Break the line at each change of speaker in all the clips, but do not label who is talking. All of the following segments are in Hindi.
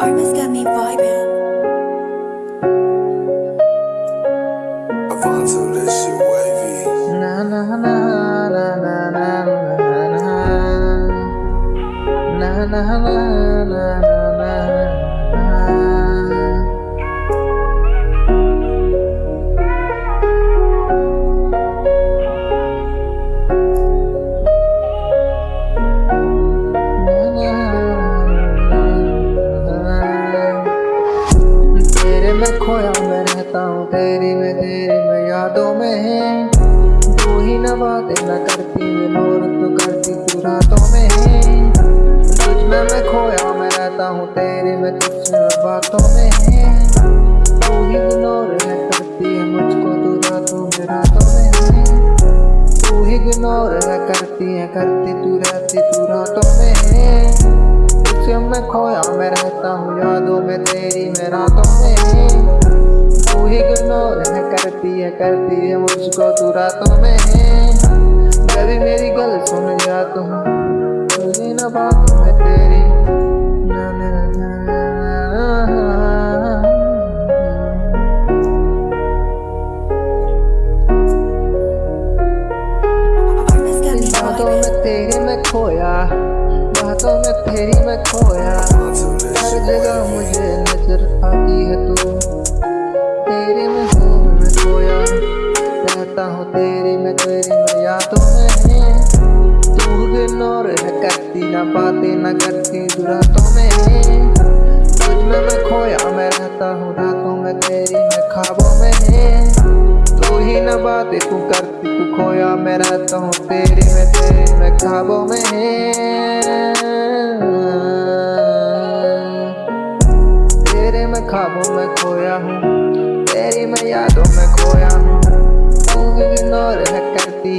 Armas got me vibing. Avanzo, this shit wavy.
Na na na na na na na na na na na na na में रहता हूँ तेरी में तेरी में यादों में है। तू ही न न करती है नूर तू करती तू रातों में है। तुझ में मैं खोया, मैं रहता हूँ तेरी में कुछ बातों में तू ही करती मुझको तू में तू ही। है, करती है, करती तू रहती तू रातों में तू ही इग्नोर है करती है करती है मुझको तू रातों में। कभी मेरी गल सुन जा तुम तुझे न बातों में तेरी। बातों में तेरी मैं खोया बातों में तेरी मैं खोया करता हूँ, तेरी मैं तेरी
मैया तो मैं
तू
इग्नोर
है,
करती
ना पाती ना करती दुरा तो मैं तुझ में मैं खोया, मैं रहता हूँ रातों में, तेरी मैं खाबों में तू ही ना बातें, तू करती, तू खोया, मैं रहता हूँ, तेरी मैं तेरी मैं खाबों में तेरे मैं खाबों में खोया हूँ, तेरी मैं यादों में खोया हूँ। रह करती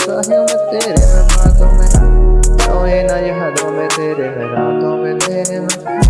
सहयों में तेरे में बातों में सोए ना ये हदों में तेरे में रातों में तेरे में